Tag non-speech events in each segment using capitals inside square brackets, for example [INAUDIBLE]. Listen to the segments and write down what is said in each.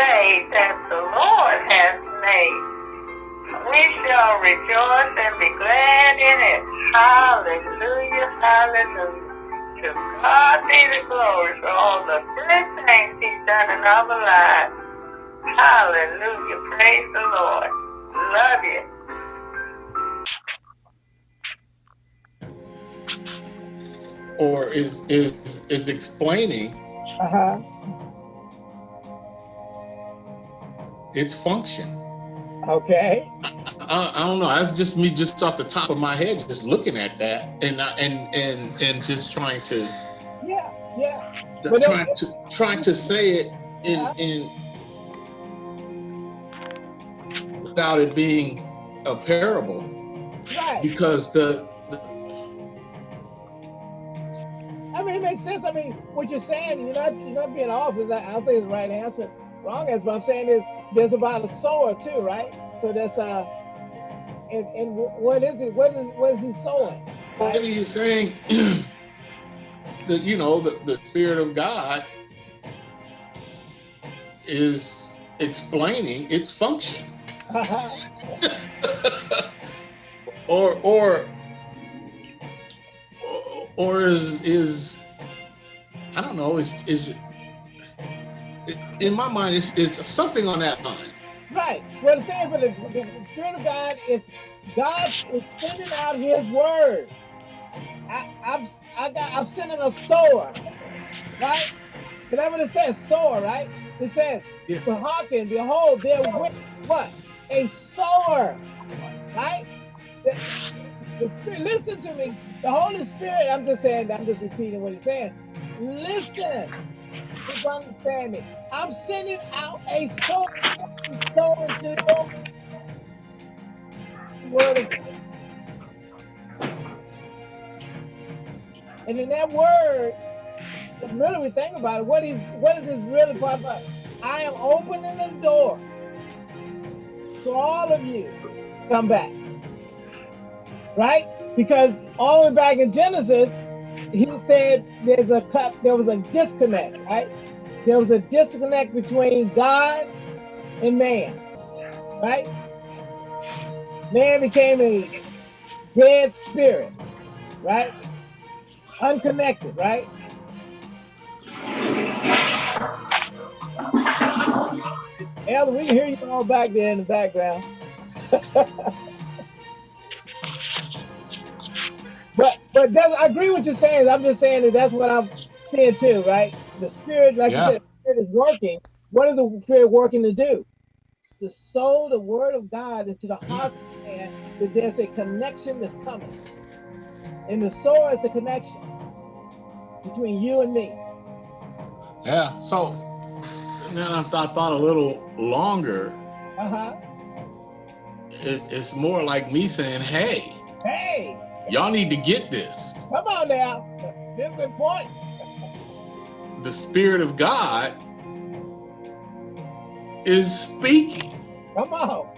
day that the Lord has made. We shall rejoice and be glad in it. Hallelujah, hallelujah. To God be the glory for all the good things he's done in our lives. Hallelujah, praise the Lord. Love you. or is is is explaining Uh-huh. Its function. Okay. I, I don't know. That's just me, just off the top of my head, just looking at that, and I- and and and just trying to Yeah, yeah. But trying to trying to say it in in without it being a parable, Right. because the, the I mean, it makes sense. I mean, what you're saying, you're not, you're not being off. Is that I don't think it's the right answer. Wrong answer. But I'm saying is there's about a sower too, right? So that's uh, and and what is it? What is what is he sowing? maybe he's saying [CLEARS THROAT] that you know the, the spirit of God is explaining its function. [LAUGHS] or or or is is I don't know is is in my mind is is something on that line. Right. Well, the thing is, but the, the Spirit of God is God is sending out His word. I, I'm I got I'm sending a sower, right? Because that's what it says, sower, right? It says, "For hearken, behold, there went what a sower, right? The, the Spirit, listen to me. The Holy Spirit. I'm just saying. I'm just repeating what He's saying. Listen. With understanding. I'm sending out a sower to sow into your word of And in that word, really we think about it, what is what is this really part about? I am opening the door so all of you come back. Right? Because all the way back in Genesis, he said there's a cut, there was a disconnect, right? There was a disconnect between God and man, right? Man became a dead spirit, right? Unconnected, right? Elder, we can hear you all back there in the background. [LAUGHS] but but I agree with you saying. I'm just saying that that's what I'm seeing too, right? The spirit, like Yeah. you said, the spirit is working. What is the spirit working to do? To sow the word of God into the hearts of man that there's a connection that's coming. And the sower is a connection between you and me. Yeah. So then I thought, thought a little longer. Uh-huh. It's it's more like me saying, "Hey, Hey, y'all need to get this. come on now. This is important. The spirit of God is speaking, Come on.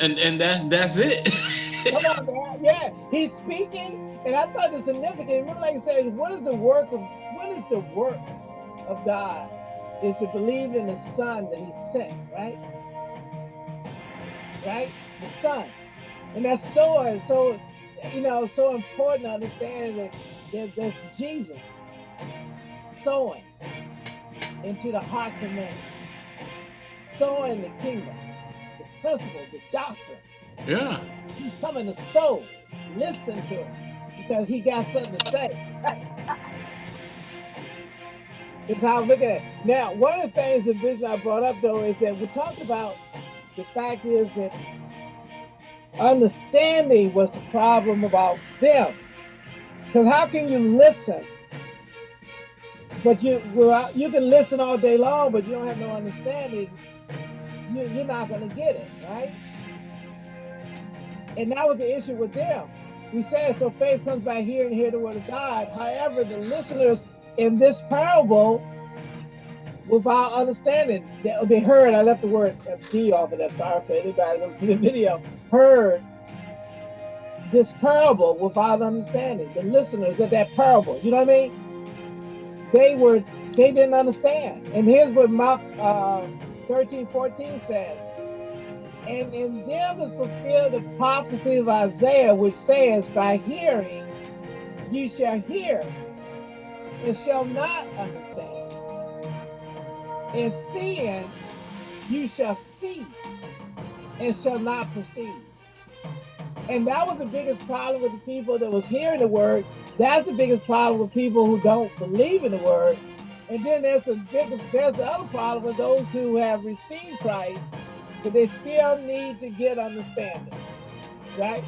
and and that that's it." [LAUGHS] Come on now. Yeah, he's speaking. And I thought the significant, remember like I said, what is the work of what is the work of God? Is to believe in the Son that He sent, right? Right? The Son. And that's so so you know so important to understand that, that that's Jesus sowing into the hearts of men. Sowing the kingdom, the principle, the doctrine. yeah. He's coming to sow. Listen to him because he got something to say. [LAUGHS] It's how I'm looking at it. Now, one of the things the vision I brought up though is that we talked about the fact is that understanding was the problem about them. Because how can you listen? But you you can listen all day long, but you don't have no understanding. You, you're not going to get it, right? And that was the issue with them. We said so faith comes by hearing hear the word of God. However, the listeners in this parable, without understanding, they, they heard, I left the word D off of that, sorry for anybody that see the video, heard this parable without understanding. The listeners of that parable, you know what I mean? They were They didn't understand. And here's what Mark uh, 13, 14 says. And in them is fulfilled the prophecy of Isaiah, which says, By hearing you shall hear and shall not understand. And seeing you shall see and shall not perceive. And that was the biggest problem with the people that was hearing the word. That's the biggest problem with people who don't believe in the word. And then there's the big, there's the other problem with those who have received Christ, but they still need to get understanding, right?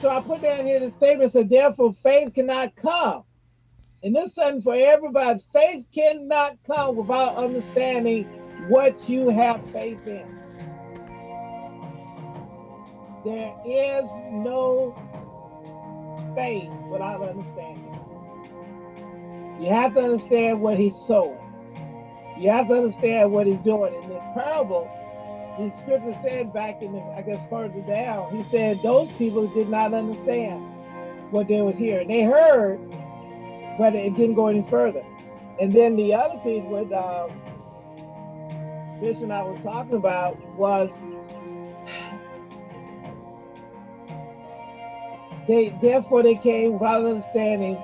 So I put down here the statement said, therefore faith cannot come. And this is something for everybody. Faith cannot come without understanding what you have faith in. There is no faith without understanding. You have to understand what he's sowing. You have to understand what he's doing. In the parable, the scripture said back in the, I guess further down, he said those people did not understand what they were hearing. They heard, but it didn't go any further. And then the other piece with uh, Bishop and I was talking about was they therefore they came without understanding.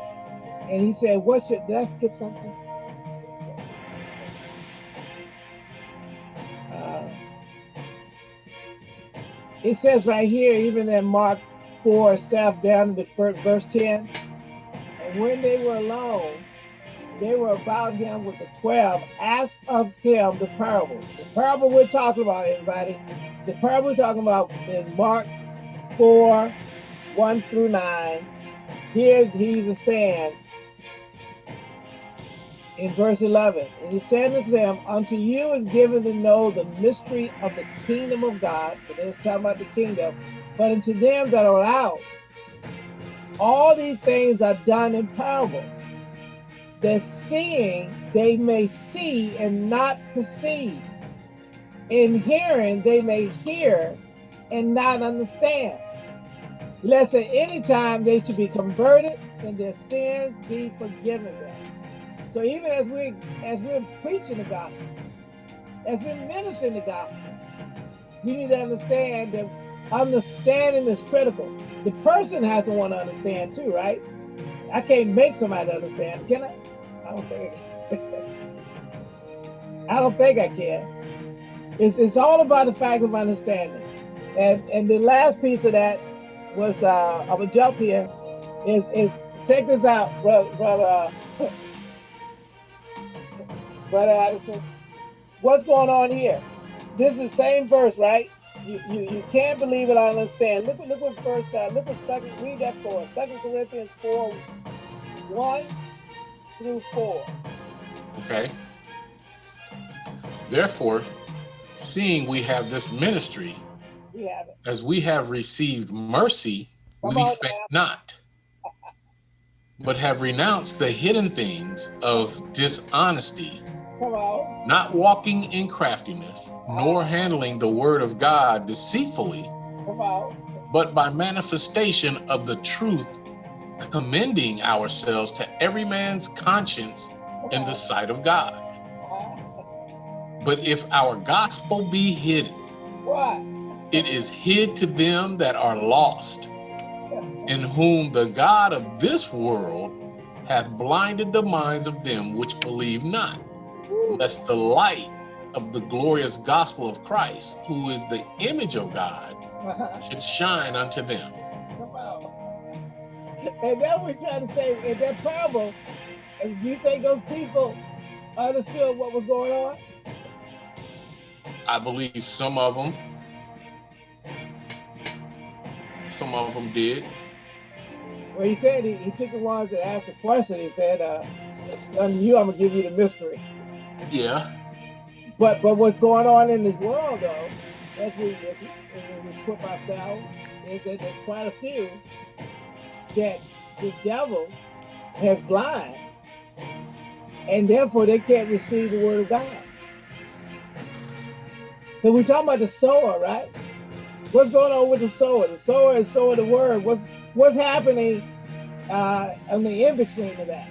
And he said, what should did I skip something? Uh, it says right here, even in Mark 4, staff down to the first verse 10. And when they were alone, they were about him with the 12, asked of him the parable. The parable we're talking about, everybody. The parable we're talking about in Mark 4, 1 through 9. Here he was saying in verse 11, and he said unto them, Unto you is given to know the mystery of the kingdom of God. So there's talking about the kingdom. But unto them that are out, all these things are done in parables, that seeing they may see and not perceive, in hearing they may hear and not understand lest at any time they should be converted and their sins be forgiven them. So even as we as we're preaching the gospel, as we're ministering the gospel, we need to understand that understanding is critical. The person has to want to understand too, right? I can't make somebody understand, can I? I don't think I can. [LAUGHS] I don't think I can. It's, it's all about the fact of understanding. And and the last piece of that was uh I'm gonna jump here. Is is check this out, brother brother uh, [LAUGHS] brother Addison. What's going on here? This is the same verse, right? You you, you can't believe it, I understand. Look look what verse uh, look what second read that for us. Second Corinthians four one through four. Okay. Therefore, seeing we have this ministry, We have it. as we have received mercy, Come we on faint not, but have renounced the hidden things of dishonesty, not walking in craftiness, nor handling the word of God deceitfully, but by manifestation of the truth, commending ourselves to every man's conscience in the sight of God. Uh-huh. But if our gospel be hidden, What? It is hid to them that are lost, in whom the God of this world hath blinded the minds of them which believe not, lest the light of the glorious gospel of Christ, who is the image of God, should shine unto them. And then we're trying to say in that parable, do you think those people understood what was going on? I believe some of them, some of them did. Well, he said he, he took the ones that asked the question. He said, uh, "Unto you, I'm gonna give you the mystery." Yeah, But but what's going on in this world, though, as we as we, as we equip ourselves, is that there's quite a few that the devil has blind, and therefore they can't receive the word of God. So we're talking about the sower, right? What's going on with the sower? The sower is sowing the word. What's what's happening uh, the in between of that?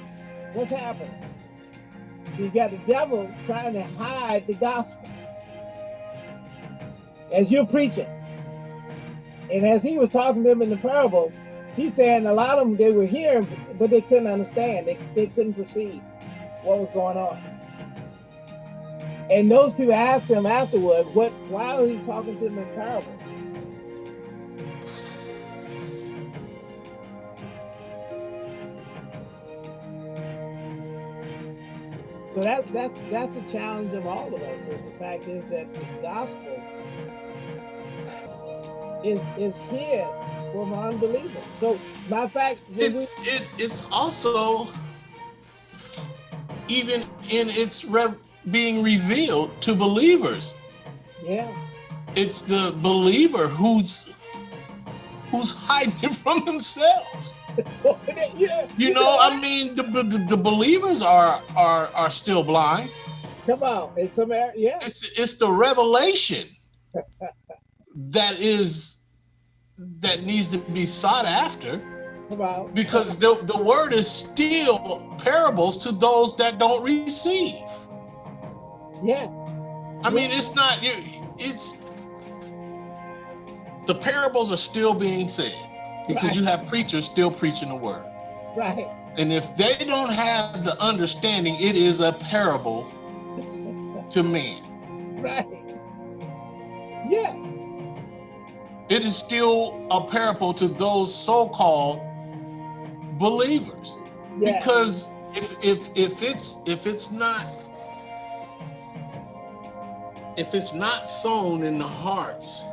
What's happening? you got the devil trying to hide the gospel as you're preaching. And as he was talking to them in the parable, he's saying a lot of them they were hearing, but they couldn't understand. They, they couldn't perceive what was going on. And those people asked him afterward, what why are he talking to them in parable? So that's that's that's the challenge of all of us. Is the fact is that the gospel is is here for unbelievers. So my fact it's it it's also even in its rev being revealed to believers. Yeah. It's the believer who's who's hiding it [LAUGHS] from themselves. Yeah. You know, I mean, the, the, the believers are are are still blind. Come on, it's some yeah. It's it's the revelation that is that needs to be sought after. Come on. Because the, the word is still parables to those that don't receive. Yes. I mean, it's not you. It's the parables are still being said because Right. you have preachers still preaching the word. Right. And if they don't have the understanding, it is a parable to men. Right. Yes. It is still a parable to those so-called believers. Yes. Because if if if it's if it's not if it's not sown in the hearts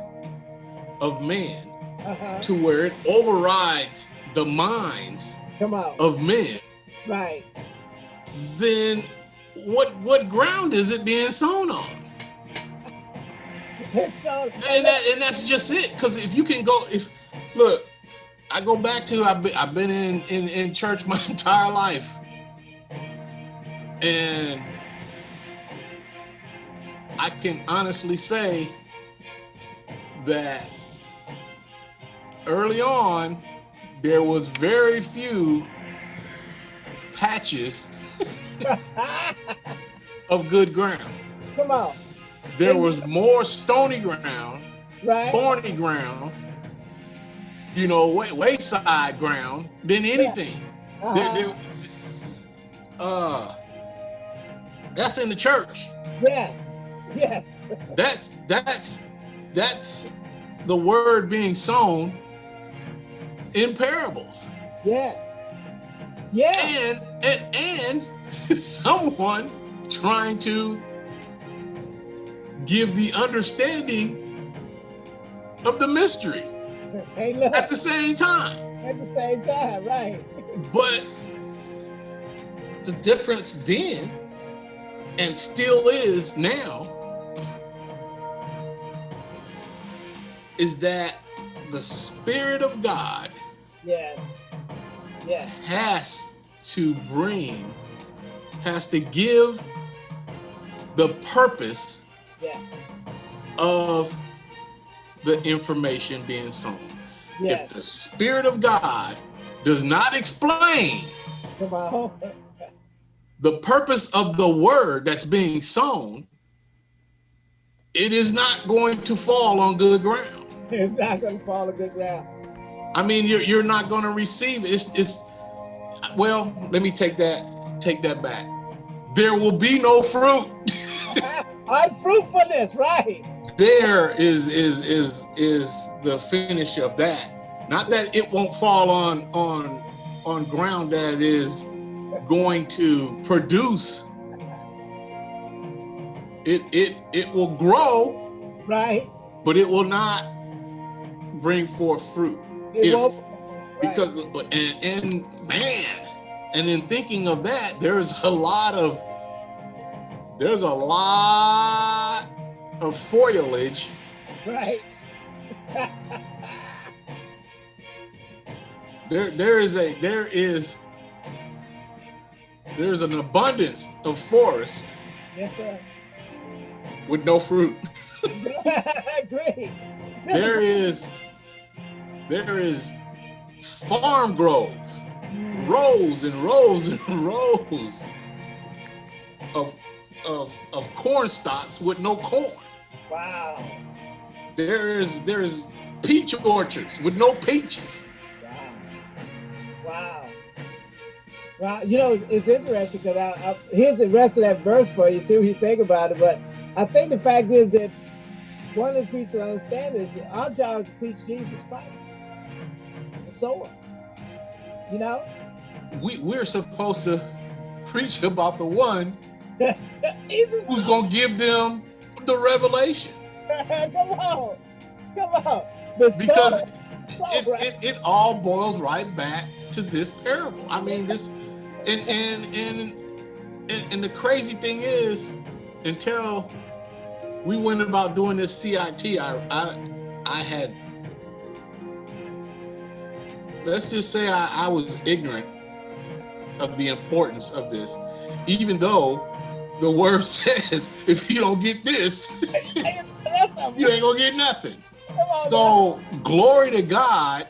of men uh-huh. to where it overrides the minds Come on. of men, Right. then what what ground is it being sown on? [LAUGHS] so, And that, and that's just it. Because if you can go, if look, I go back to I've been, I've been in, in in church [LAUGHS] my entire life, and I can honestly say that early on there was very few patches [LAUGHS] of good ground. Come on. There was more stony ground Right. thorny ground, you know, way, wayside ground than anything. Uh-huh. There- there- uh, that's in the church. Yes. Yes. That's that's that's the word being sown in parables, Yes. Yes. and and and [LAUGHS] someone trying to give the understanding of the mystery [LAUGHS] Hey, look. at the same time. At the same time, right? [LAUGHS] But the difference then and still is now is that the Spirit of God Yes. Yes. has to bring, has to give the purpose Yes. of the information being sown. Yes. If the Spirit of God does not explain [LAUGHS] the purpose of the word that's being sown, it is not going to fall on good ground. It's not going to fall a good ground. I mean, you're you're not going to receive it. It's, it's well. Let me take that take that back. There will be no fruit. [LAUGHS] Unfruitfulness, right? there is is is is the finish of that. Not that it won't fall on on on ground that is going to produce. It it it will grow Right? but it will not bring forth fruit It If- won't- right. because and, and man and in thinking of that there's a lot of there's a lot of foliage Right. [LAUGHS] there there is a there is there's an abundance of forest yes, sir. with no fruit [LAUGHS] [LAUGHS] Great. there is there is farm groves rows and rows and [LAUGHS] rows of of of corn stalks with no corn. Wow. There's there's peach orchards with no peaches. Wow. Wow. Well, you know, it's interesting because I, I, here's the rest of that verse for you, see what you think about it. But I think the fact is that one of the preachers understand is our job is to preach Jesus Christ, sower. You know? We we're supposed to preach about the one [LAUGHS] who's gonna give them the revelation. [LAUGHS] Come on. Come on. The Because sower, it, sower. it, it all boils right back to this parable. I mean, this and and and and, and the crazy thing is, until we went about doing this CIT, I I, I had let's just say I, I was ignorant of the importance of this, even though the word [LAUGHS] says if you don't get this, [LAUGHS] you ain't gonna get nothing. So glory to God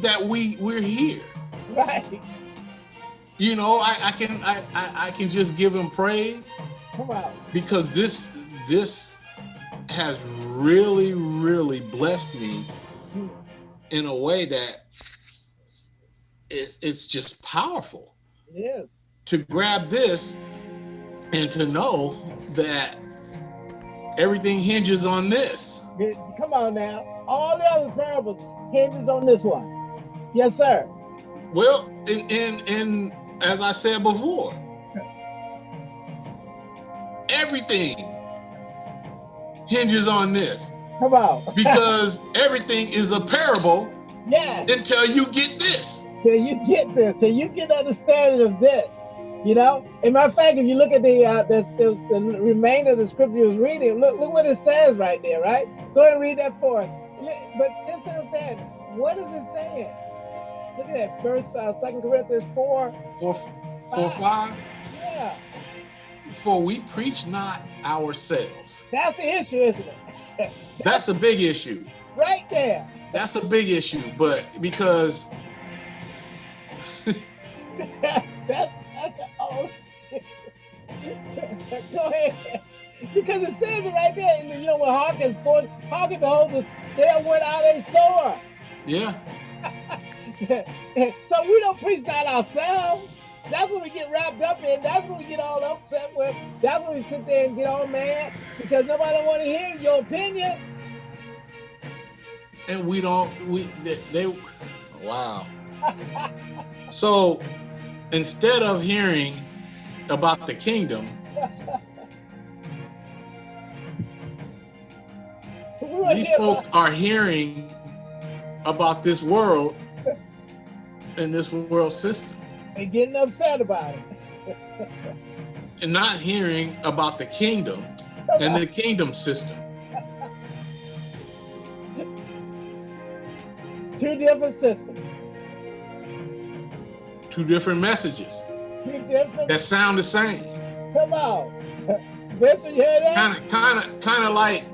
that we we're here. right. You know, I, I can I, I I can just give him praise because this this has really really blessed me in a way that it's it's just powerful It is. to grab this and to know that everything hinges on this. Come on now. All the other parables hinges on this one. Yes, sir. Well, and and, and as I said before, everything hinges on this Come on. because everything is a parable yes. until you get this. Till you get this, till you get understanding of this. You know, and matter of fact, if you look at the uh, the, the, the remainder of the scripture you was reading, look look what it says right there, right? Go ahead and read that for us. But this is saying, what is it saying? Look at that, First, uh, Second Corinthians four. For for five, Yeah, for we preach not ourselves. that's the issue, isn't it? [LAUGHS] That's a big issue. right there. That's a big issue, but because [LAUGHS] [LAUGHS] that's that's oh. Go ahead. Because it says it right there. And You know, when Hearken forth, Hearken behold, the there went out a sower. yeah, so we don't preach that ourselves. That's what we get wrapped up in. That's what we get all upset with. That's when we sit there and get all mad because nobody want to hear your opinion. and we don't we they, they wow. So instead of hearing about the kingdom, [LAUGHS] these folks are hearing about this world and this world system and getting upset about it. and not hearing about the kingdom and the kingdom system. Two different systems. Two different messages Two different. that sound the same. Come on. [LAUGHS] Bishop, you hear that? Kind of, kind of, kind of like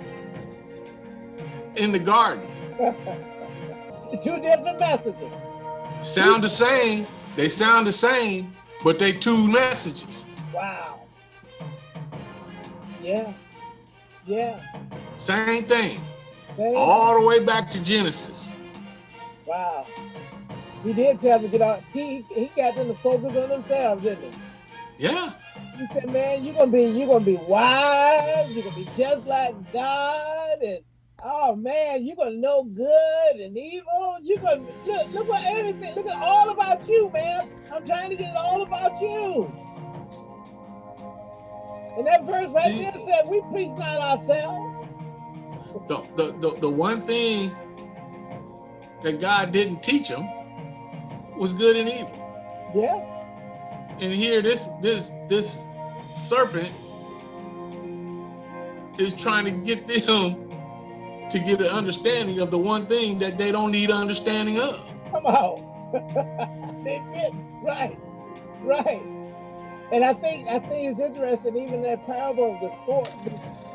in the garden. [LAUGHS] Two different messages. Sound the same. They sound the same, but they two messages. Wow. Yeah. Yeah. Same thing. They- All the way back to Genesis. Wow. He did tell them to get out. He he got them to focus on themselves, didn't he? Yeah. He said, "Man, you're gonna be you're gonna be wise. You're gonna be just like God, and oh man, you're gonna know good and evil. You're gonna look look what everything. Look at all about you, man. I'm trying to get it all about you." And that verse right there said, "We preach not ourselves." The, the, the, the one thing that God didn't teach them was good and evil. Yeah, And here this this this serpent is trying to get them to get an understanding of the one thing that they don't need understanding of. come on. [LAUGHS] they did right, right. And I think I think it's interesting, even that parable of the four,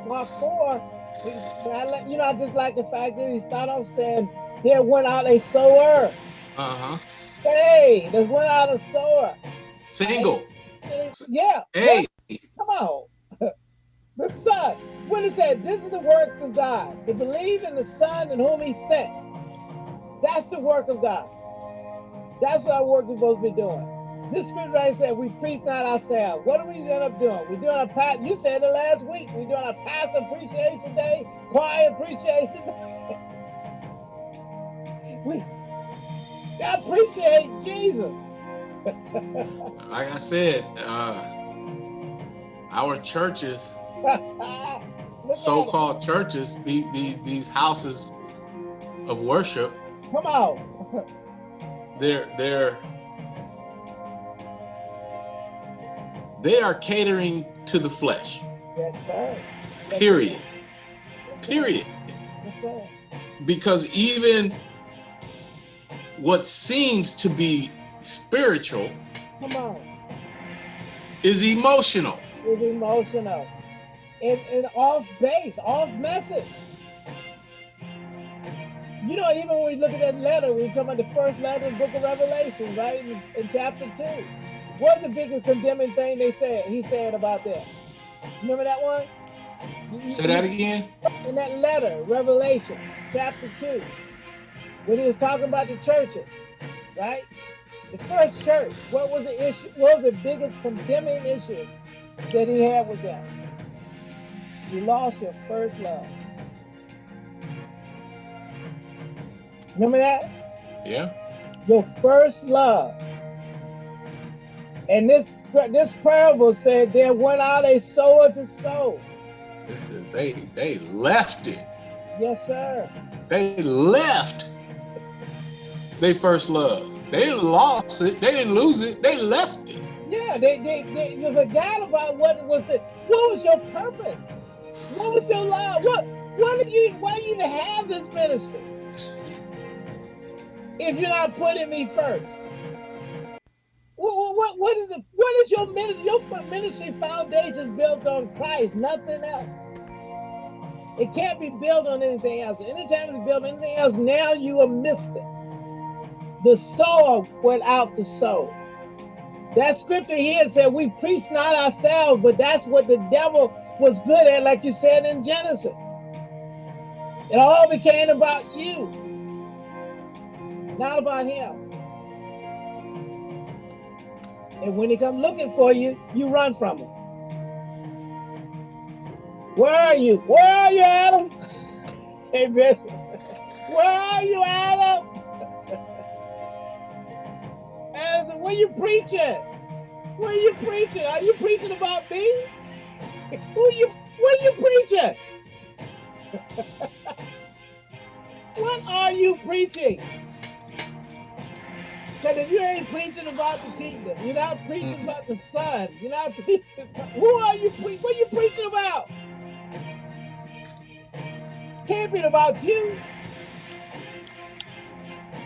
Mark four. I You know, I just like the fact that he started off saying, "There went out a sower." Uh-huh. Hey, there went out a sower. Single. Yeah. Hey, Come on. The Son. When it said, this is the work of God, to believe in the Son in whom he sent. That's the work of God. That's what our work we're supposed to be doing. This scripture right said, we preach not ourselves. What are we end up doing? We're doing a pat. You said it last week. We're doing a pastor appreciation day, choir appreciation day. [LAUGHS] we appreciate Jesus. [LAUGHS] like I said, uh, our churches, [LAUGHS] so-called churches, these, these these houses of worship, come on. they're they're they are catering to the flesh. Yes, sir. Yes, Period. sir. Period. Yes, sir. Because even what seems to be spiritual Come on. is emotional. It's emotional. And, and off base, off message. You know, even when we look at that letter, we talking about the first letter in the book of Revelation, right? In, in chapter two. What's the biggest condemning thing they said he said about that? Remember that one? Say that again. in that letter, Revelation chapter 2, when he was talking about the churches, right? The first church, what was the issue? What was the biggest condemning issue that he had with them? You lost your first love. Remember that? Yeah. Your first love. And this this parable said there went out a sower to sow. This is they they left it. Yes, sir. They left they first love. They lost it. They didn't lose it. They left it. Yeah, they, they, they you forgot about what was it. What was your purpose? What was your love? What what did you why do you even have this ministry? If you're not putting me first. What, what, what is the what is your ministry? Your ministry foundation is built on Christ, nothing else. It can't be built on anything else. Anytime it's built on anything else, now you are missed it. The sower went out to sow. That scripture here said we preach not ourselves, but that's what the devil was good at, like you said in Genesis. It all became about you, not about him. And when he comes looking for you, you run from him. Where are you? Where are you, Adam? [LAUGHS] Hey, Bishop. Where are you, Adam? [LAUGHS] Adam, where you preaching? Where you preaching? Are you preaching about me? Who you? What are you preaching? [LAUGHS] what are you preaching? Because if you ain't preaching about the kingdom, you're not preaching mm. about the son, you're not [LAUGHS] preaching. Who are you preaching? What are you preaching about? Can't be about you.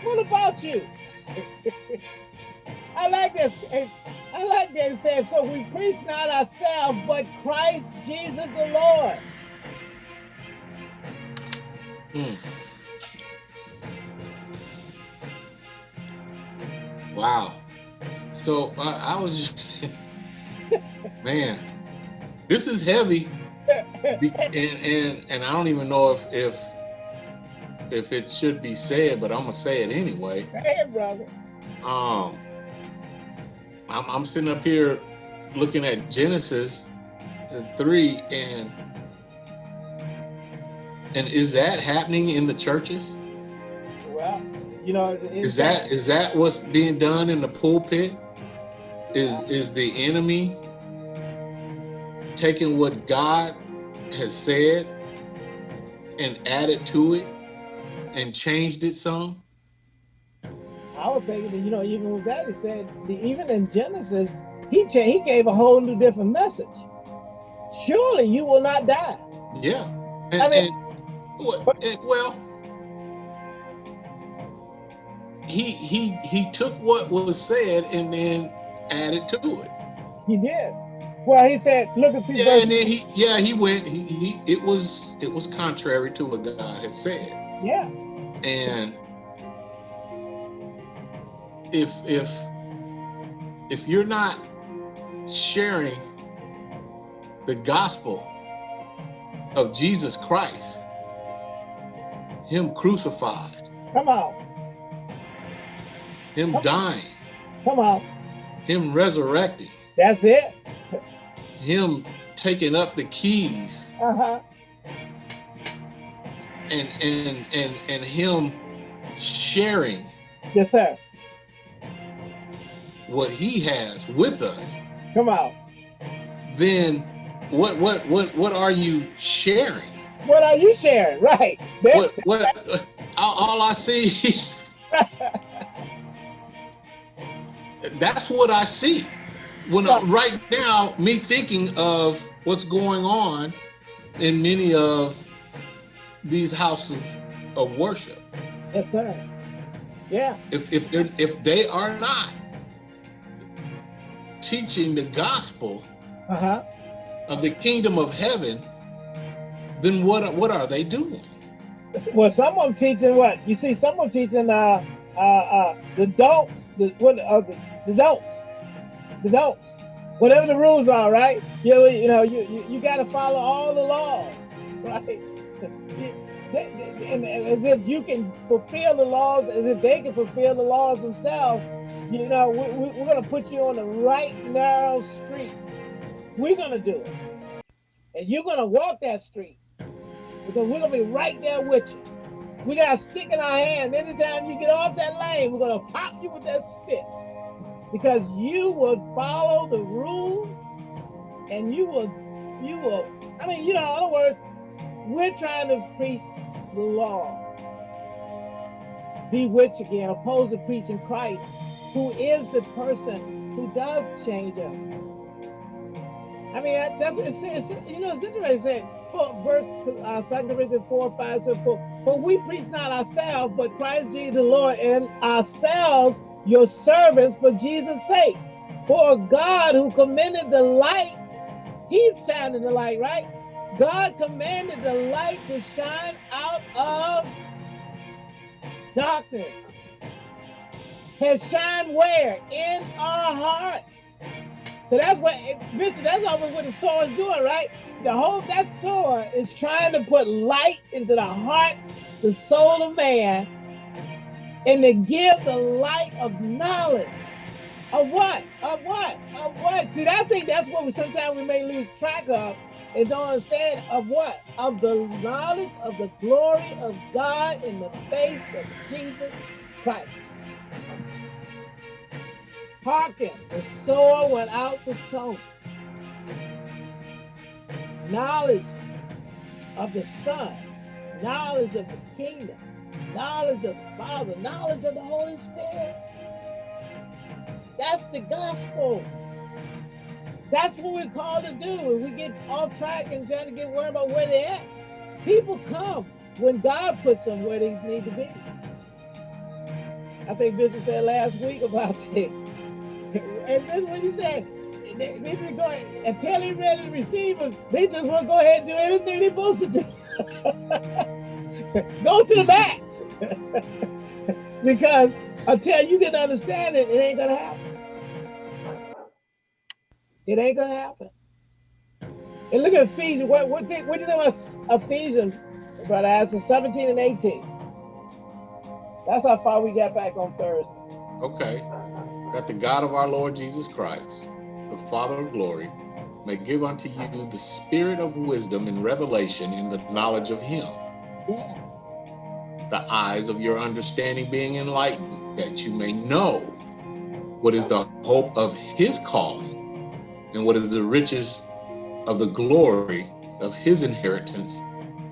What about you? [LAUGHS] I like this. I like that says, so we preach not ourselves, but Christ Jesus the Lord. Hmm. Wow. So I I was just, [LAUGHS] man, this is heavy, and and and I don't even know if if if it should be said, but I'm gonna say it anyway. Hey, brother. Um, I'm I'm sitting up here looking at Genesis three, and and is that happening in the churches? Well, you know, Is that is that what's being done in the pulpit? Is is the enemy taking what God has said and added to it and changed it some? I was thinking, that, you know, even with that, he said, the, even in Genesis, he cha- he gave a whole new different message. Surely you will not die. Yeah. And, I mean- and and, well, he he he took what was said and then added to it. He did. Well, he said, look at see Yeah, and then he yeah he went he, he it was it was contrary to what God had said. Yeah, And if if if you're not sharing the gospel of Jesus Christ, him crucified, Come on. him dying, Come on. him resurrecting, That's it. him taking up the keys Uh-huh. and and and and him sharing Yes, sir. What he has with us, Come on. then what what what what are you sharing? What are you sharing? Right. What what all, all I see [LAUGHS] that's what I see. When I, right now, me thinking of what's going on in many of these houses of worship. Yes, sir. Yeah. If if if they are not teaching the gospel Uh-huh. of the kingdom of heaven, then what what are they doing? Well, some of them teaching what? You see, some of them teaching uh uh uh the don'ts, the what uh the, the don'ts. The don'ts. Whatever the rules are, right? You you know, you you, you gotta follow all the laws, right? [LAUGHS] They- they- and, and as if you can fulfill the laws, as if they can fulfill the laws themselves, you know, we, we, we're gonna put you on the right narrow street. We're gonna do it. And you're gonna walk that street because we're gonna be right there with you. We got a stick in our hand. Anytime you get off that lane, we're gonna pop you with that stick. Because you will follow the rules and you will you will I mean, you know, in other words, we're trying to preach the law. Be which again, opposed to preaching Christ, who is the person who does change us. I mean, that- that's what it says. You know, it's interesting. For verse uh, 2 Corinthians 4, 5, so for, for we preach not ourselves, but Christ Jesus the Lord, and ourselves your servants for Jesus' sake. For God who commended the light, he's shining the light, right? God commanded the light to shine out of darkness. Has shined where? In our hearts. So that's what, Bishop, that's always what the sword is doing, right? The whole, that sword is trying to put light into the hearts, the soul of man, and to give the light of knowledge. Of what? Of what? Of what? See, I think that's what we sometimes we may lose track of and don't understand of what? Of the knowledge of the glory of God in the face of Jesus Christ. Hearken, the sower went out to sow. Knowledge of the Son, knowledge of the kingdom, knowledge of the Father, knowledge of the Holy Spirit. That's the gospel. That's what we're called to do. When we get off track and trying to get worried about where they're at, people come when God puts them where they need to be. I think Bishop said last week about [LAUGHS] that. And this is what he said. They, they just go until he ready to receive them, they just want to go ahead and do everything they're supposed to do. [LAUGHS] go to the max. [LAUGHS] because until you can understand it, it ain't gonna happen. It ain't gonna happen. And look at Ephesians. What what, think, what do you think about Ephesians, brother? As 17 and 18. That's how far we got back on Thursday. Okay. That the God of our Lord Jesus Christ, the Father of glory, may give unto you the spirit of wisdom and revelation in the knowledge of him, Yes. the eyes of your understanding being enlightened, that you may know what is the hope of his calling and what is the riches of the glory of his inheritance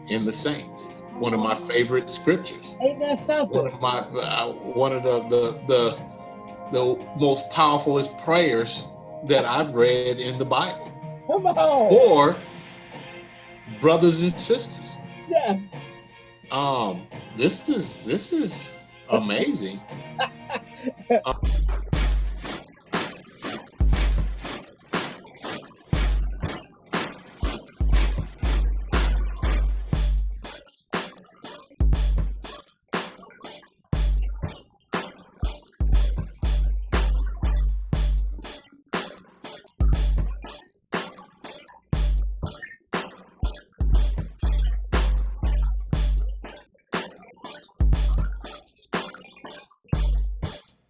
in the saints. One of my favorite scriptures. Ain't that one of my uh, one of the the the the most powerfulest prayers that I've read in the Bible. Come on. Or brothers and sisters, Yes. um, this is this is amazing. Um, [LAUGHS]